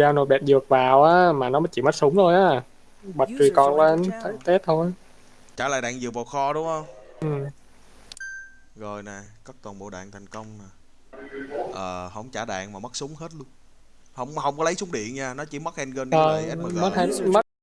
giao nộp đạn dược vào á mà nó chỉ mất súng thôi á. Bật tùy con joined lên test thôi. Trả lại đạn dược vào kho đúng không? Ừ. rồi nè cất toàn bộ đạn thành công nè. Ờ không trả đạn mà mất súng hết luôn. Không không có lấy súng điện nha nó chỉ mất handgun với ờ, lại SMG mất, mất